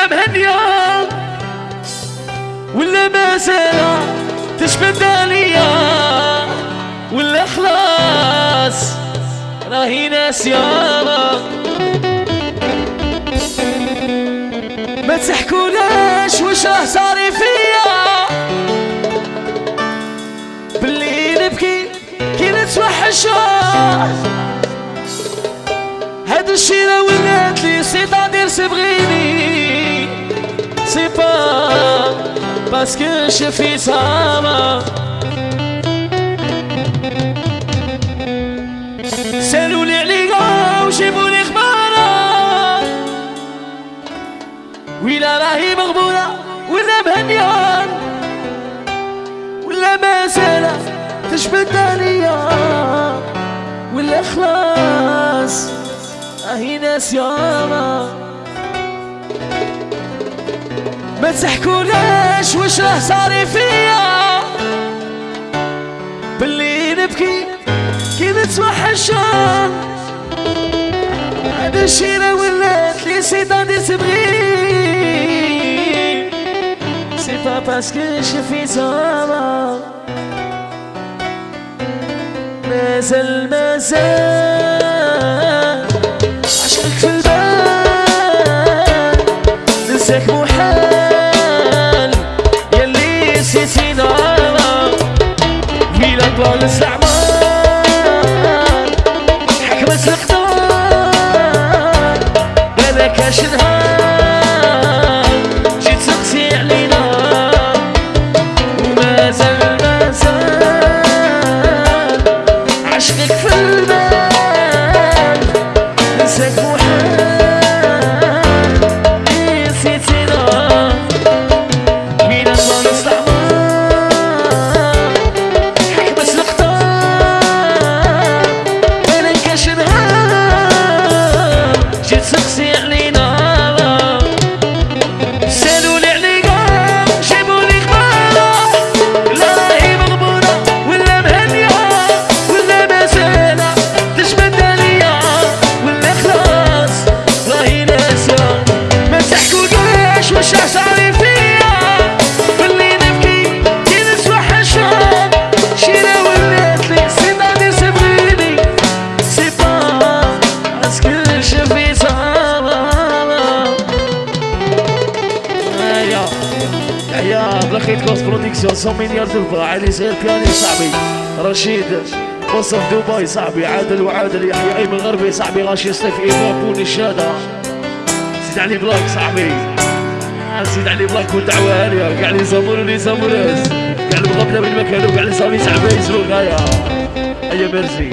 ولا مهنية ولا مسألة تشبد عليا ولا خلاص راهي ناس ناسية ما تحكولاش وش راه صاري فيا. باللي نبكي كي نتوحشها هاد الشي راه ولات لي سي دير سبغيني باسكو شفي سما سألوا لي عليا وجيبوا لي خبارة. ويلا راهي مغبونة ولا مهنيان ولا مازال تجبد عليا ولا خلاص راهي ناس ياما. ما تحكوناش واش راه صاري فيا؟ باللي نبكي كي نتوحشان هذا الشي راه ولات لي سيدان تبغي سي با باسكو شفي زعما مازال مازال Stop. بلاخيت كوست برودكسيون 100 مليار دولار علي زي البياني صاحبي. رشيد وصف دبي صاحبي. عادل وعادل يحيى أيمن غربي صاحبي. غاشي سيف ايمان بوني الشهاده زيد علي بلاك صاحبي. زيد علي بلاك ودعوة هانية. قاع لي زمور ولي زمورس قاع المغبنة من مكانو قاع لي صامي تعبان يسلو غاية. أيا ميرسي.